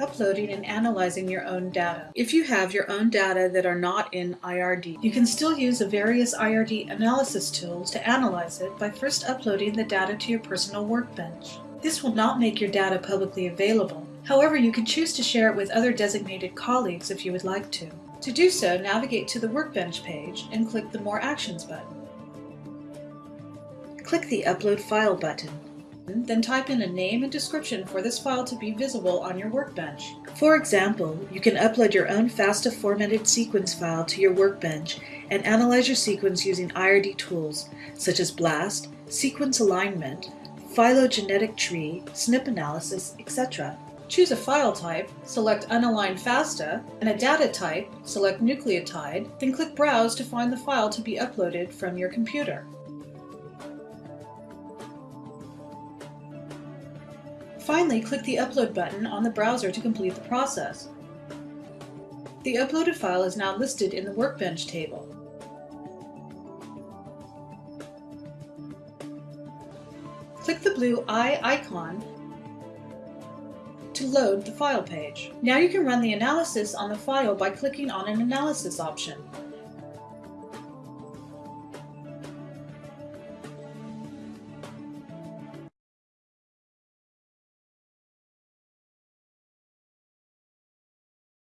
uploading and analyzing your own data. If you have your own data that are not in IRD, you can still use the various IRD analysis tools to analyze it by first uploading the data to your personal workbench. This will not make your data publicly available. However, you can choose to share it with other designated colleagues if you would like to. To do so, navigate to the Workbench page and click the More Actions button. Click the Upload File button. Then type in a name and description for this file to be visible on your workbench. For example, you can upload your own FASTA formatted sequence file to your workbench and analyze your sequence using IRD tools such as BLAST, sequence alignment, phylogenetic tree, SNP analysis, etc. Choose a file type, select Unaligned FASTA, and a data type, select Nucleotide, then click Browse to find the file to be uploaded from your computer. Finally, click the Upload button on the browser to complete the process. The uploaded file is now listed in the Workbench table. Click the blue eye icon to load the file page. Now you can run the analysis on the file by clicking on an analysis option.